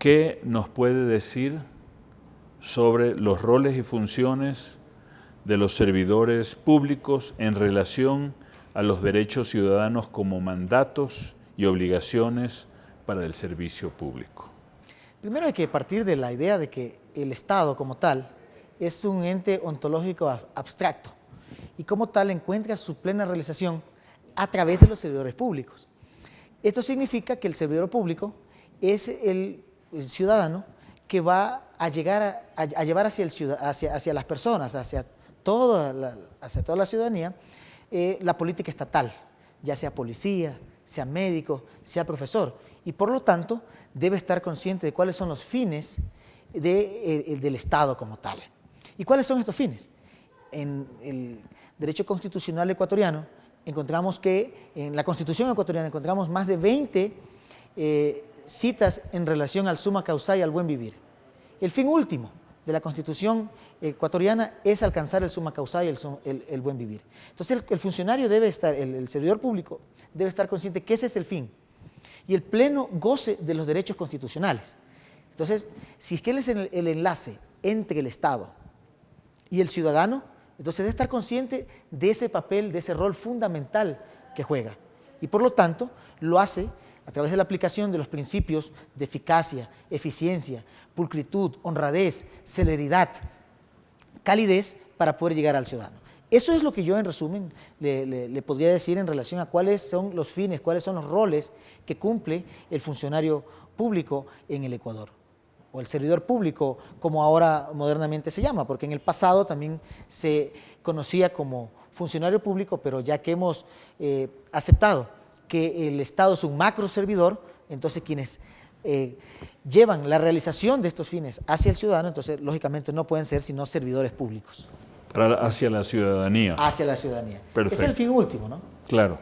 ¿qué nos puede decir sobre los roles y funciones de los servidores públicos en relación a los derechos ciudadanos como mandatos y obligaciones para el servicio público? Primero hay que partir de la idea de que el Estado como tal es un ente ontológico abstracto y como tal encuentra su plena realización a través de los servidores públicos. Esto significa que el servidor público es el, ciudadano que va a llegar a, llevar hacia, las personas, hacia toda la, ciudadanía, eh, la política estatal, ya sea policía, sea médico, sea profesor, y por lo tanto debe estar consciente de cuáles son los fines de, del Estado como tal. ¿Y cuáles son estos fines? En el derecho constitucional ecuatoriano encontramos que, en la Constitución ecuatoriana encontramos más de 20 eh, citas en relación al suma causa y al buen vivir. El fin último de la Constitución ecuatoriana es alcanzar el suma causa y el, buen vivir. Entonces el, funcionario debe estar, el, servidor público debe estar consciente que ese es el fin y el pleno goce de los derechos constitucionales. Entonces, si es que él es el, el enlace entre el Estado y el ciudadano, entonces debe estar consciente de ese papel, de ese rol fundamental que juega. Y por lo tanto, lo hace a través de la aplicación de los principios de eficacia, eficiencia, pulcritud, honradez, celeridad, calidez para poder llegar al ciudadano. Eso es lo que yo en resumen le, podría decir en relación a cuáles son los fines, cuáles son los roles que cumple el funcionario público en el Ecuador o el servidor público, como ahora modernamente se llama, porque en el pasado también se conocía como funcionario público, pero ya que hemos eh, aceptado que el Estado es un macro servidor, entonces quienes eh, llevan la realización de estos fines hacia el ciudadano, entonces lógicamente no pueden ser sino servidores públicos. hacia la ciudadanía. Hacia la ciudadanía. Es el fin último, ¿no? Claro.